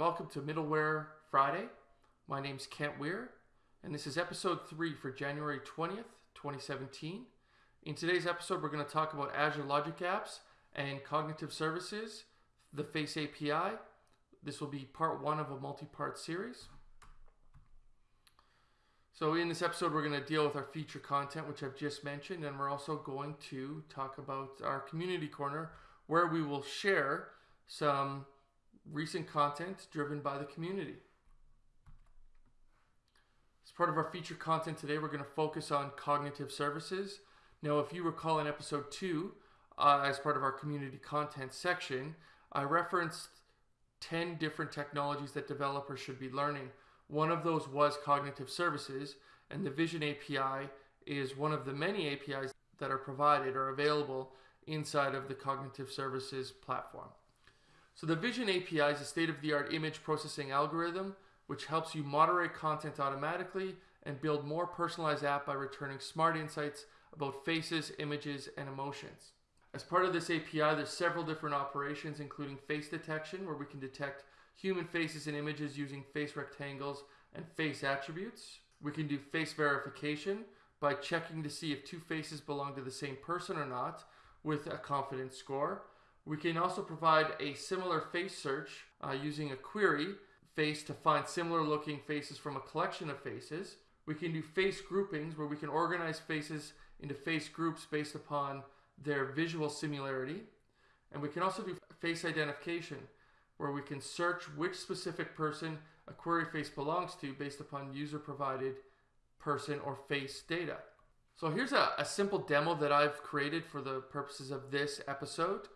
welcome to Middleware Friday. My name's Kent Weare, and this is episode 3 for January 20th, 2017. In today's episode, we're going to talk about Azure Logic Apps and Cognitive Services, the Face API. This will be part one of a multi-part series. So in this episode, we're going to deal with our feature content, which I've just mentioned, and we're also going to talk about our community corner, where we will share some recent content driven by the community. As part of our feature content today, we're going to focus on cognitive services. Now, if you recall in episode two, uh, as part of our community content section, I referenced 10 different technologies that developers should be learning. One of those was cognitive services, and the Vision API is one of the many APIs that are provided or available inside of the cognitive services platform. So the Vision API is a state-of-the-art image processing algorithm which helps you moderate content automatically and build more personalized app by returning smart insights about faces, images, and emotions. As part of this API, there's several different operations, including face detection, where we can detect human faces and images using face rectangles and face attributes. We can do face verification by checking to see if two faces belong to the same person or not with a confidence score. We can also provide a similar face search uh, using a query face to find similar looking faces from a collection of faces. We can do face groupings where we can organize faces into face groups based upon their visual similarity. And we can also do face identification where we can search which specific person a query face belongs to based upon user provided person or face data. So here's a, a simple demo that I've created for the purposes of this episode.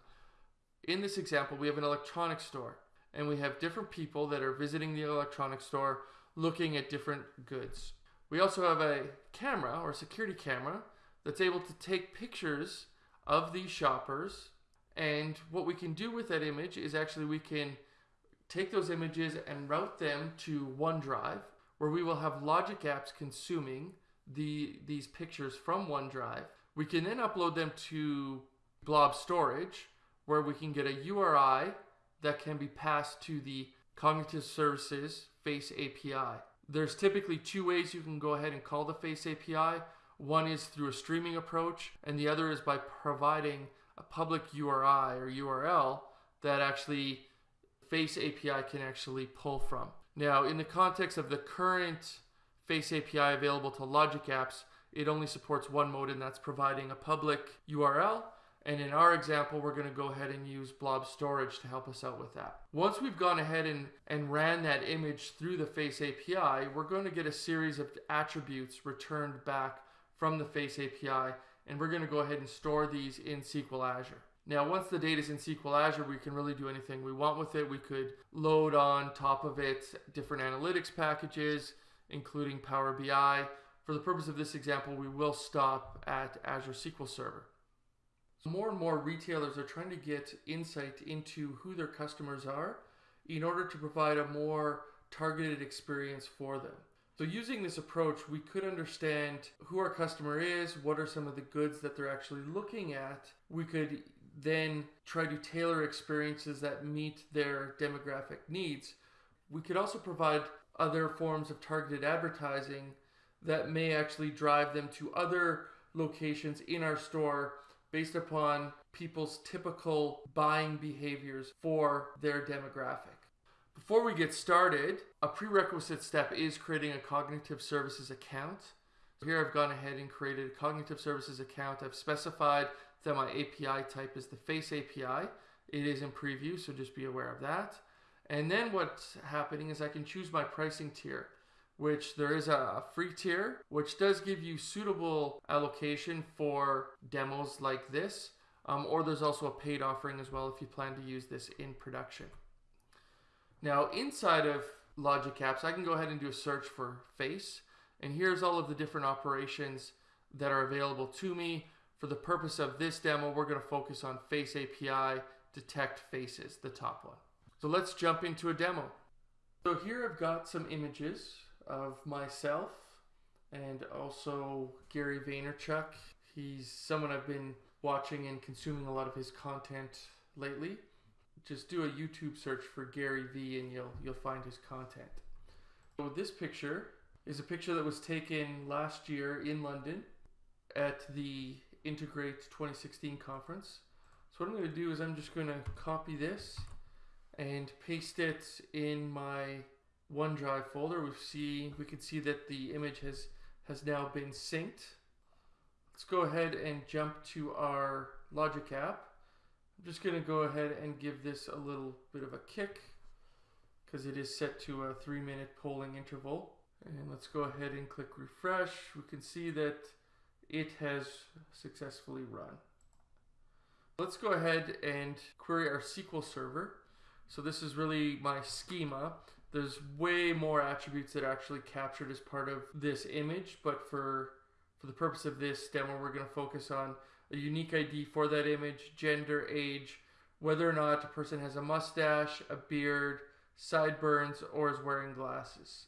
In this example, we have an electronics store and we have different people that are visiting the electronics store looking at different goods. We also have a camera or security camera that's able to take pictures of these shoppers and what we can do with that image is actually we can take those images and route them to OneDrive where we will have logic apps consuming the these pictures from OneDrive. We can then upload them to blob storage where we can get a URI that can be passed to the Cognitive Services Face API. There's typically two ways you can go ahead and call the Face API. One is through a streaming approach, and the other is by providing a public URI or URL that actually Face API can actually pull from. Now, in the context of the current Face API available to Logic apps, it only supports one mode, and that's providing a public URL and in our example, we're going to go ahead and use blob storage to help us out with that. Once we've gone ahead and, and ran that image through the Face API, we're going to get a series of attributes returned back from the Face API, and we're going to go ahead and store these in SQL Azure. Now, once the data is in SQL Azure, we can really do anything we want with it. We could load on top of it different analytics packages, including Power BI. For the purpose of this example, we will stop at Azure SQL Server. More and more retailers are trying to get insight into who their customers are in order to provide a more targeted experience for them. So using this approach, we could understand who our customer is, what are some of the goods that they're actually looking at. We could then try to tailor experiences that meet their demographic needs. We could also provide other forms of targeted advertising that may actually drive them to other locations in our store based upon people's typical buying behaviors for their demographic. Before we get started, a prerequisite step is creating a cognitive services account. Here I've gone ahead and created a cognitive services account. I've specified that my API type is the face API. It is in preview, so just be aware of that. And then what's happening is I can choose my pricing tier which there is a free tier, which does give you suitable allocation for demos like this. Um, or there's also a paid offering as well if you plan to use this in production. Now inside of Logic Apps, I can go ahead and do a search for face. And here's all of the different operations that are available to me. For the purpose of this demo, we're going to focus on Face API, Detect Faces, the top one. So let's jump into a demo. So here I've got some images of myself and also Gary Vaynerchuk. He's someone I've been watching and consuming a lot of his content lately. just do a YouTube search for Gary Vee and you'll you'll find his content. So this picture is a picture that was taken last year in London at the Integrate 2016 conference. So what I'm going to do is I'm just going to copy this and paste it in my OneDrive folder. We see we can see that the image has has now been synced. Let's go ahead and jump to our Logic app. I'm just going to go ahead and give this a little bit of a kick because it is set to a three minute polling interval. And let's go ahead and click refresh. We can see that it has successfully run. Let's go ahead and query our SQL server. So this is really my schema. There's way more attributes that are actually captured as part of this image, but for, for the purpose of this demo, we're gonna focus on a unique ID for that image, gender, age, whether or not a person has a mustache, a beard, sideburns, or is wearing glasses.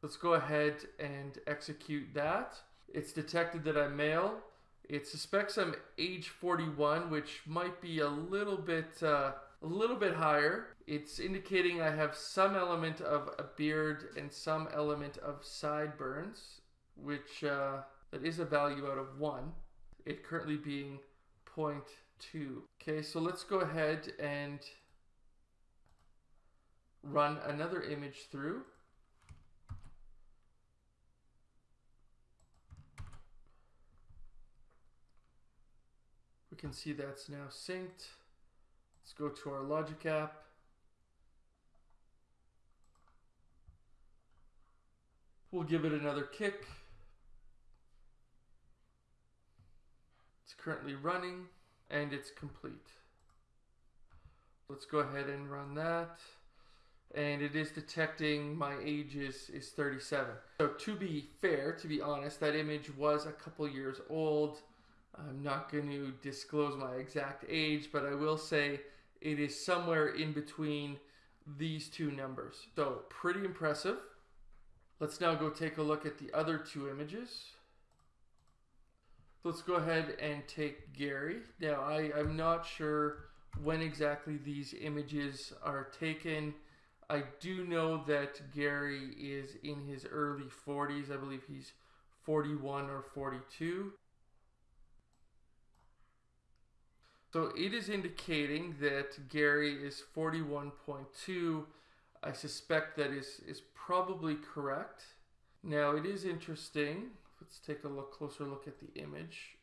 Let's go ahead and execute that. It's detected that I'm male. It suspects I'm age 41, which might be a little bit uh, a little bit higher. It's indicating I have some element of a beard and some element of sideburns, which uh, that is a value out of one. It currently being 0.2. Okay, so let's go ahead and run another image through. We can see that's now synced. Let's go to our Logic app. We'll give it another kick. It's currently running and it's complete. Let's go ahead and run that. And it is detecting my age is, is 37. So to be fair, to be honest, that image was a couple years old. I'm not going to disclose my exact age, but I will say it is somewhere in between these two numbers. So pretty impressive. Let's now go take a look at the other two images. Let's go ahead and take Gary. Now I, I'm not sure when exactly these images are taken. I do know that Gary is in his early 40s. I believe he's 41 or 42. So it is indicating that Gary is 41.2. I suspect that is, is probably correct. Now it is interesting. Let's take a look closer look at the image.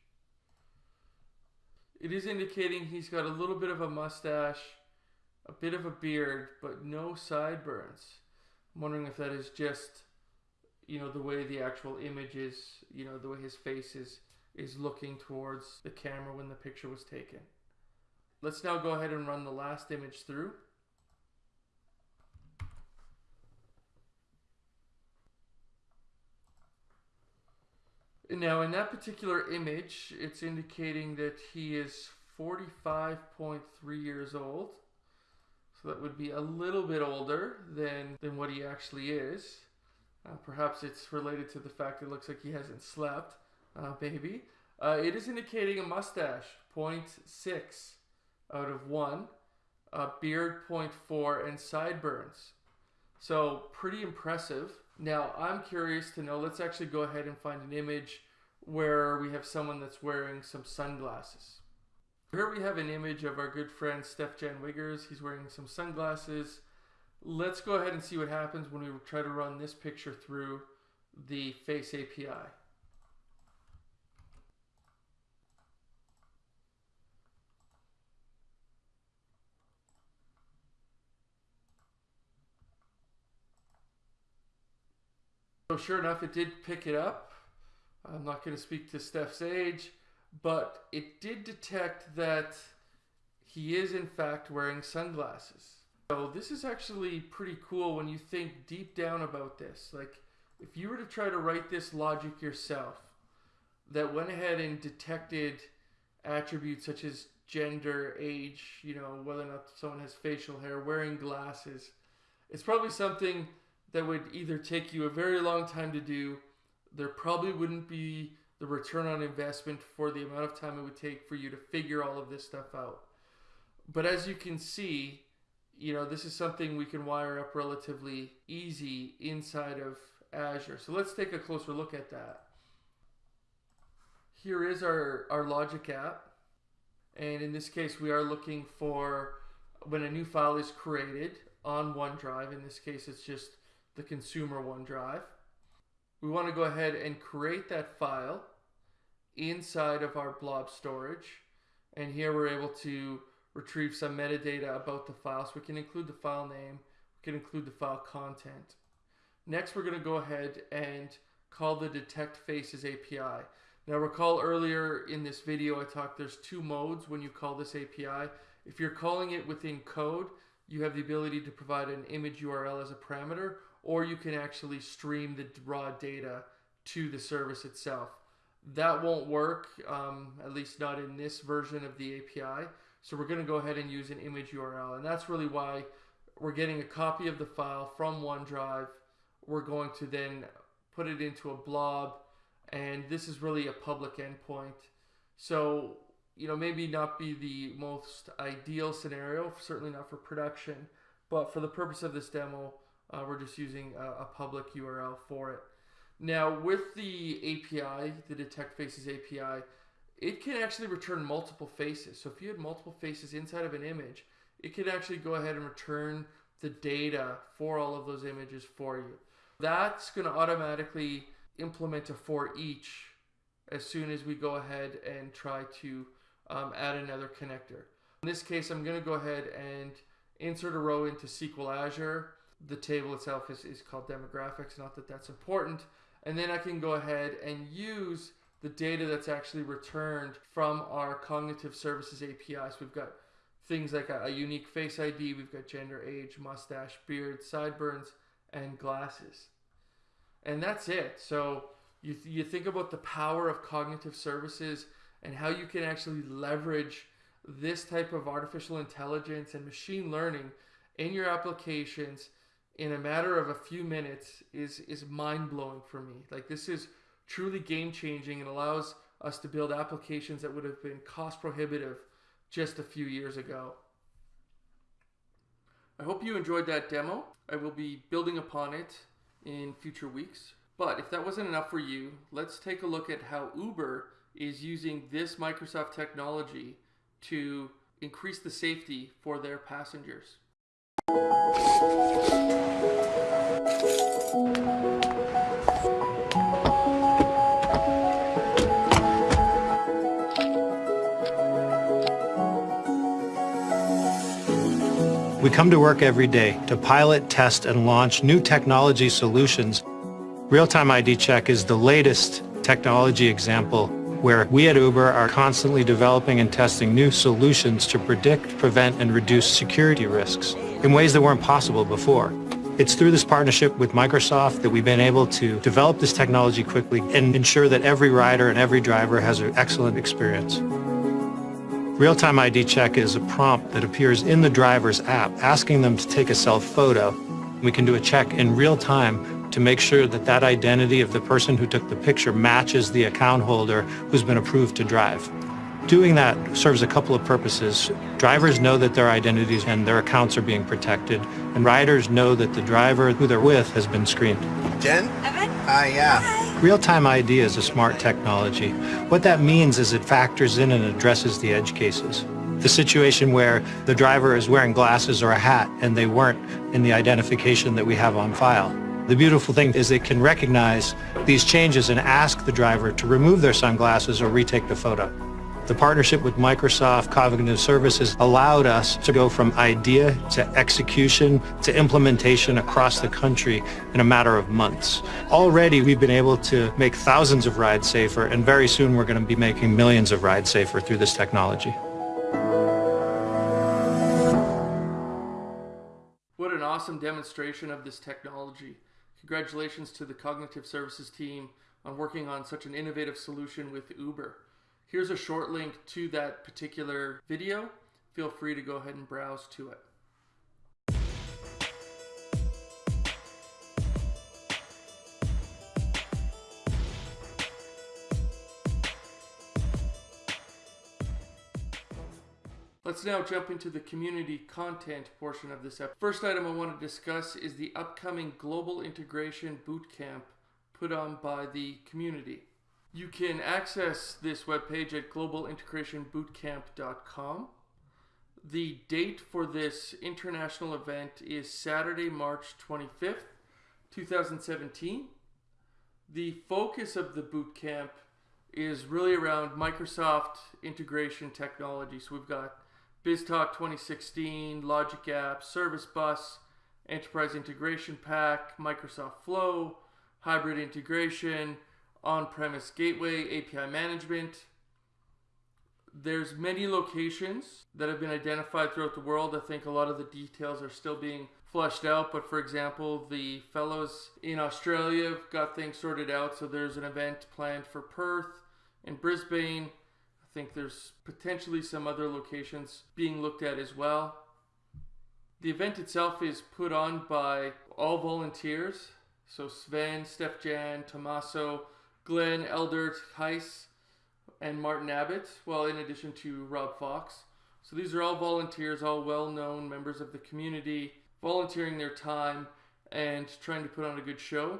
It is indicating he's got a little bit of a mustache, a bit of a beard, but no sideburns. I'm wondering if that is just, you know, the way the actual image is, you know, the way his face is, is looking towards the camera when the picture was taken. Let's now go ahead and run the last image through. Now in that particular image, it's indicating that he is 45.3 years old. So that would be a little bit older than, than what he actually is. Uh, perhaps it's related to the fact it looks like he hasn't slept, uh, maybe. Uh, it is indicating a mustache, 0.6 out of 1, uh, beard 0.4, and sideburns. So pretty impressive. Now I'm curious to know, let's actually go ahead and find an image where we have someone that's wearing some sunglasses. Here we have an image of our good friend Steef-Jan Wiggers. He's wearing some sunglasses. Let's go ahead and see what happens when we try to run this picture through the Face API. So sure enough, it did pick it up. I'm not going to speak to Steef's age, but it did detect that he is in fact wearing sunglasses. So this is actually pretty cool when you think deep down about this. Like if you were to try to write this logic yourself that went ahead and detected attributes such as gender, age, you know, whether or not someone has facial hair, wearing glasses, it's probably something that would either take you a very long time to do, there probably wouldn't be the return on investment for the amount of time it would take for you to figure all of this stuff out. But as you can see, you know, this is something we can wire up relatively easy inside of Azure. So let's take a closer look at that. Here is our, our Logic app. And in this case, we are looking for when a new file is created on OneDrive. In this case, it's just the consumer OneDrive. We want to go ahead and create that file inside of our blob storage. And here we're able to retrieve some metadata about the file. So we can include the file name, we can include the file content. Next, we're going to go ahead and call the detect faces API. Now recall earlier in this video I talked there's two modes when you call this API. If you're calling it within code, you have the ability to provide an image URL as a parameter, or you can actually stream the raw data to the service itself. That won't work, um, at least not in this version of the API. So we're going to go ahead and use an image URL. And that's really why we're getting a copy of the file from OneDrive. We're going to then put it into a blob. And this is really a public endpoint. So, you know, maybe not be the most ideal scenario, certainly not for production. But for the purpose of this demo, uh, we're just using a, a public URL for it. Now, with the API, the Detect Faces API, it can actually return multiple faces. So if you had multiple faces inside of an image, it could actually go ahead and return the data for all of those images for you. That's going to automatically implement a for each as soon as we go ahead and try to um, add another connector. In this case, I'm going to go ahead and insert a row into SQL Azure. The table itself is, is called demographics, not that that's important. And then I can go ahead and use the data that's actually returned from our cognitive services API. So we've got things like a, a, unique face ID, we've got gender, age, mustache, beard, sideburns, and glasses. And that's it. So you, th you think about the power of cognitive services and how you can actually leverage this type of artificial intelligence and machine learning in your applications in a matter of a few minutes is is mind blowing for me. Like this is truly game changing and allows us to build applications that would have been cost prohibitive just a few years ago. I hope you enjoyed that demo. I will be building upon it in future weeks. But if that wasn't enough for you, let's take a look at how Uber is using this Microsoft technology to increase the safety for their passengers. We come to work every day to pilot, test, and launch new technology solutions. Real-time ID check is the latest technology example where we at Uber are constantly developing and testing new solutions to predict, prevent, and reduce security risks in ways that weren't possible before. It's through this partnership with Microsoft that we've been able to develop this technology quickly and ensure that every rider and every driver has an excellent experience. Real-time ID check is a prompt that appears in the driver's app asking them to take a self-photo. We can do a check in real time to make sure that that identity of the person who took the picture matches the account holder who's been approved to drive. Doing that serves a couple of purposes. Drivers know that their identities and their accounts are being protected, and riders know that the driver who they're with has been screened. Jen? Evan? Hi, yeah. Hi. Real-time ID is a smart technology. What that means is it factors in and addresses the edge cases. The situation where the driver is wearing glasses or a hat and they weren't in the identification that we have on file. The beautiful thing is it can recognize these changes and ask the driver to remove their sunglasses or retake the photo. The partnership with Microsoft Cognitive Services allowed us to go from idea to execution to implementation across the country in a matter of months. Already we've been able to make thousands of rides safer and very soon we're going to be making millions of rides safer through this technology. What an awesome demonstration of this technology. Congratulations to the Cognitive Services team on working on such an innovative solution with Uber. Here's a short link to that particular video. Feel free to go ahead and browse to it. Let's now jump into the community content portion of this episode. First item I want to discuss is the upcoming Global Integration Bootcamp put on by the community. You can access this webpage at globalintegrationbootcamp.com. The date for this international event is Saturday, March 25th, 2017. The focus of the bootcamp is really around Microsoft integration technology. So we've got BizTalk 2016, Logic Apps, Service Bus, Enterprise Integration Pack, Microsoft Flow, Hybrid Integration, On-Premise Gateway, API Management. There's many locations that have been identified throughout the world. I think a lot of the details are still being flushed out, but for example, the fellows in Australia have got things sorted out. So there's an event planned for Perth and Brisbane I think there's potentially some other locations being looked at as well. The event itself is put on by all volunteers. So Sven, Steph Jan, Tomasso, Glenn, Eldert, Gijs, and Martin Abbott, well, in addition to Rob Fox. So these are all volunteers, all well known members of the community, volunteering their time and trying to put on a good show.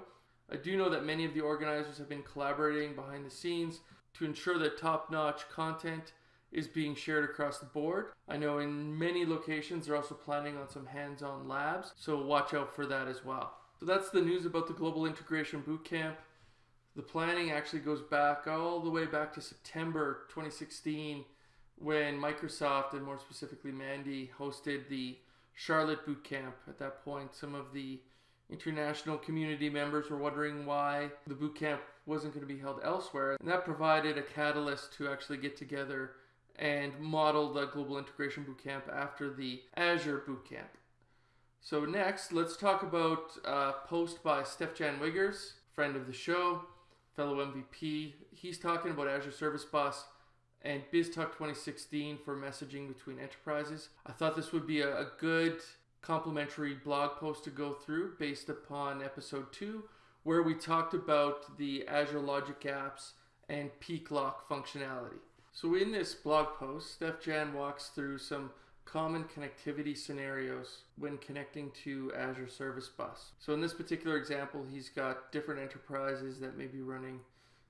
I do know that many of the organizers have been collaborating behind the scenes to ensure that top-notch content is being shared across the board. I know in many locations they're also planning on some hands-on labs, so watch out for that as well. So that's the news about the Global Integration Bootcamp. The planning actually goes back all the way back to September 2016 when Microsoft and more specifically Mandy hosted the Charlotte Bootcamp. At that point, some of the international community members were wondering why the bootcamp wasn't going to be held elsewhere. And that provided a catalyst to actually get together and model the Global Integration Bootcamp after the Azure Bootcamp. So next, let's talk about a post by Steef-Jan Wiggers, friend of the show, fellow MVP. He's talking about Azure Service Bus and BizTalk 2016 for messaging between enterprises. I thought this would be a, good complimentary blog post to go through based upon episode 2 where we talked about the Azure Logic Apps and peek lock functionality. So in this blog post, Steef-Jan walks through some common connectivity scenarios when connecting to Azure Service Bus. So in this particular example, he's got different enterprises that may be running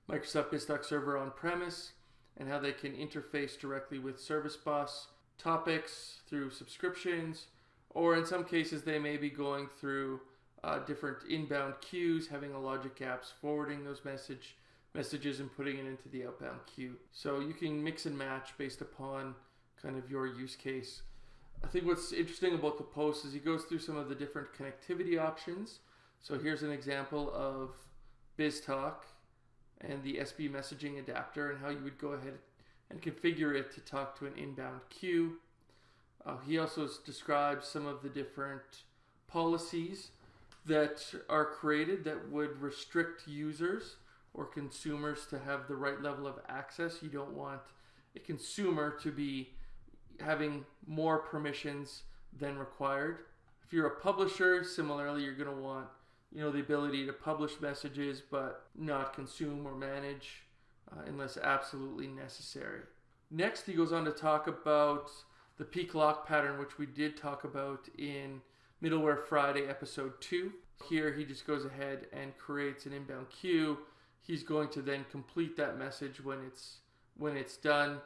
Microsoft BizTalk Server on premise and how they can interface directly with Service Bus, topics through subscriptions, or in some cases they may be going through uh, different inbound queues, having a logic apps forwarding those message messages and putting it into the outbound queue. So you can mix and match based upon kind of your use case. I think what's interesting about the post is he goes through some of the different connectivity options. So here's an example of BizTalk and the SB messaging adapter and how you would go ahead and configure it to talk to an inbound queue. Uh, he also describes some of the different policies that are created that would restrict users or consumers to have the right level of access. You don't want a consumer to be having more permissions than required. If you're a publisher, similarly, you're going to want you know the ability to publish messages but not consume or manage uh, unless absolutely necessary. Next, he goes on to talk about the peek lock pattern, which we did talk about in Middleware Friday episode 2. Here he just goes ahead and creates an inbound queue. He's going to then complete that message when it's when it's done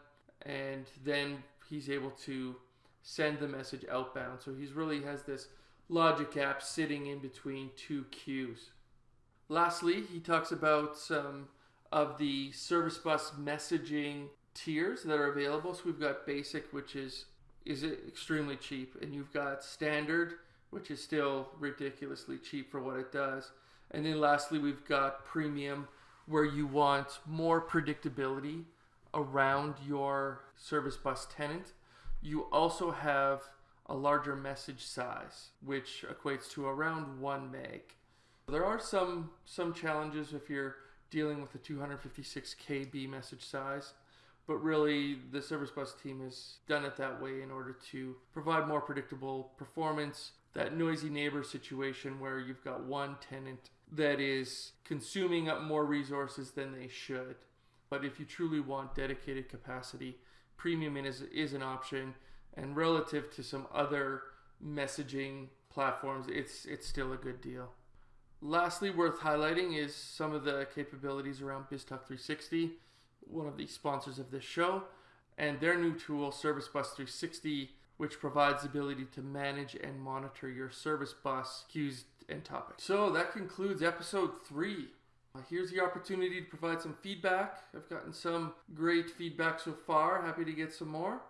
and then he's able to send the message outbound. So he's really has this logic app sitting in between two queues. Lastly, he talks about some of the service bus messaging tiers that are available. So we've got basic, which is is extremely cheap, and you've got standard, which is still ridiculously cheap for what it does. And then lastly, we've got premium, where you want more predictability around your service bus tenant. You also have a larger message size, which equates to around one meg. There are some some challenges if you're dealing with a 256 KB message size but really the service bus team has done it that way in order to provide more predictable performance that noisy neighbor situation where you've got one tenant that is consuming up more resources than they should but if you truly want dedicated capacity premium is, is an option and relative to some other messaging platforms, it's it's still a good deal. Lastly, worth highlighting is some of the capabilities around BizTalk 360, one of the sponsors of this show, and their new tool, Service Bus 360, which provides the ability to manage and monitor your service bus queues and topics. So that concludes episode three. Uh, here's the opportunity to provide some feedback. I've gotten some great feedback so far. Happy to get some more.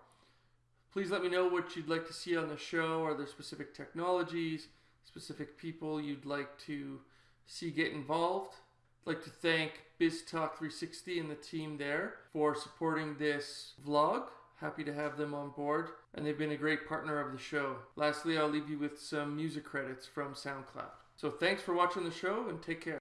Please let me know what you'd like to see on the show. Are there specific technologies, specific people you'd like to see get involved? I'd like to thank BizTalk 360 and the team there for supporting this vlog. Happy to have them on board, and they've been a great partner of the show. Lastly, I'll leave you with some music credits from SoundCloud. So thanks for watching the show and take care.